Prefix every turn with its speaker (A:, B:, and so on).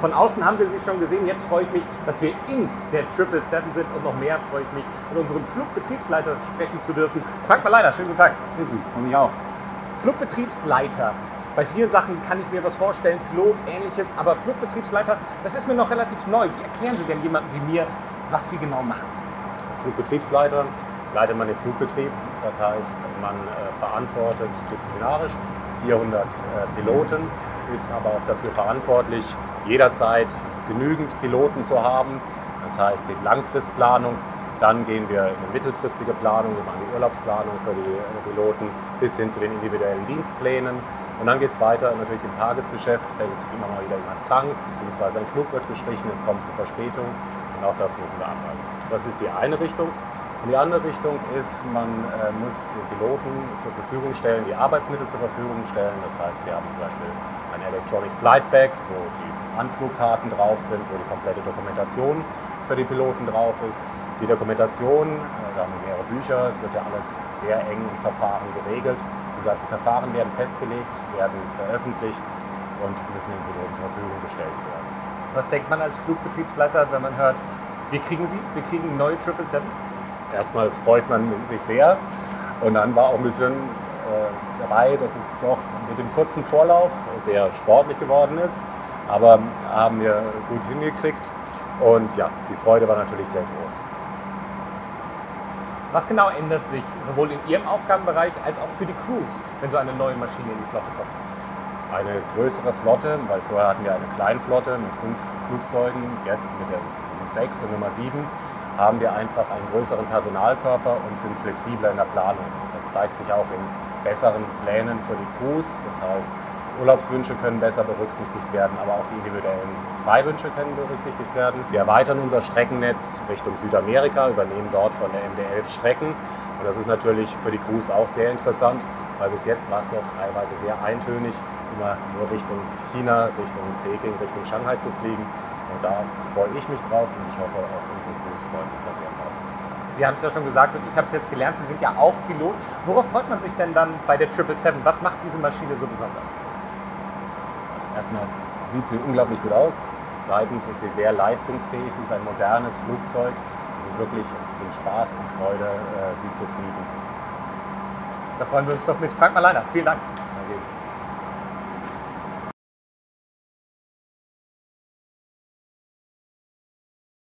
A: Von außen haben wir sie schon gesehen. Jetzt freue ich mich, dass wir in der 777 sind und noch mehr freue ich mich, mit unserem Flugbetriebsleiter sprechen zu dürfen. Frank Maleider, schönen guten Tag.
B: Grüßen, und mich auch.
A: Flugbetriebsleiter. Bei vielen Sachen kann ich mir was vorstellen, Pilot, ähnliches, aber Flugbetriebsleiter, das ist mir noch relativ neu. Wie erklären Sie denn jemandem wie mir, was Sie genau machen?
B: Als Flugbetriebsleiter leitet man den Flugbetrieb. Das heißt, man äh, verantwortet disziplinarisch 400 äh, Piloten, ist aber auch dafür verantwortlich, jederzeit genügend Piloten zu haben. Das heißt, die Langfristplanung. Dann gehen wir in eine mittelfristige Planung, wir machen die Urlaubsplanung für die äh, Piloten bis hin zu den individuellen Dienstplänen. Und dann geht es weiter natürlich im Tagesgeschäft. Da ist immer mal wieder jemand krank, beziehungsweise ein Flug wird gestrichen, es kommt zu Verspätung. Und auch das müssen wir anhalten. Das ist die eine Richtung. Und die andere Richtung ist, man äh, muss Piloten zur Verfügung stellen, die Arbeitsmittel zur Verfügung stellen. Das heißt, wir haben zum Beispiel ein Electronic Flight Bag, wo die Anflugkarten drauf sind, wo die komplette Dokumentation für die Piloten drauf ist. Die Dokumentation, äh, da haben wir mehrere Bücher, es wird ja alles sehr eng im Verfahren geregelt. Diese ganzen Verfahren werden festgelegt, werden veröffentlicht und müssen den Piloten zur Verfügung gestellt werden.
A: Was denkt man als Flugbetriebsleiter, wenn man hört, wir kriegen sie, wir kriegen neue 777?
B: Erstmal freut man sich sehr und dann war auch ein bisschen äh, dabei, dass es doch mit dem kurzen Vorlauf sehr sportlich geworden ist, aber haben wir gut hingekriegt und ja, die Freude war natürlich sehr groß.
A: Was genau ändert sich sowohl in Ihrem Aufgabenbereich als auch für die Crews, wenn so eine neue Maschine in die Flotte kommt?
B: Eine größere Flotte, weil vorher hatten wir eine Kleinflotte mit fünf Flugzeugen, jetzt mit der Nummer 6 und Nummer 7 haben wir einfach einen größeren Personalkörper und sind flexibler in der Planung. Das zeigt sich auch in besseren Plänen für die Crews. Das heißt, Urlaubswünsche können besser berücksichtigt werden, aber auch die individuellen Freiwünsche können berücksichtigt werden. Wir erweitern unser Streckennetz Richtung Südamerika, übernehmen dort von der MD11 Strecken. Und das ist natürlich für die Crews auch sehr interessant, weil bis jetzt war es noch teilweise sehr eintönig, immer nur Richtung China, Richtung Peking, Richtung Shanghai zu fliegen. Und da freue ich mich drauf und ich hoffe auch unsere Crews freuen sich da sehr drauf.
A: Sie haben es ja schon gesagt und ich habe es jetzt gelernt, Sie sind ja auch Pilot. Worauf freut man sich denn dann bei der 777? Was macht diese Maschine so besonders?
B: Also erstmal sieht sie unglaublich gut aus. Zweitens ist sie sehr leistungsfähig. Sie ist ein modernes Flugzeug. Es ist wirklich, es bringt Spaß und Freude, äh, sie zu fliegen.
A: Da freuen wir uns doch mit Frank Malleiner. Vielen Dank.
B: Danke.